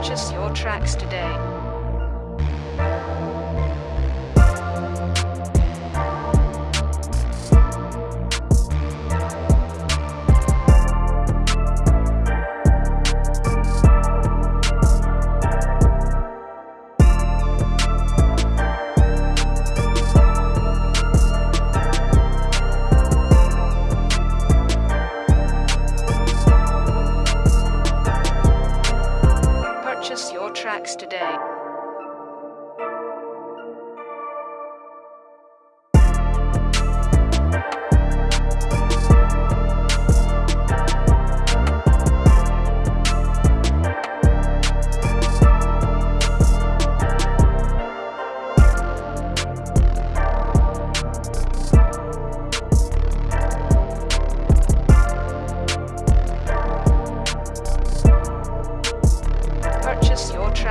Purchase your tracks today. Today.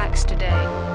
relax today.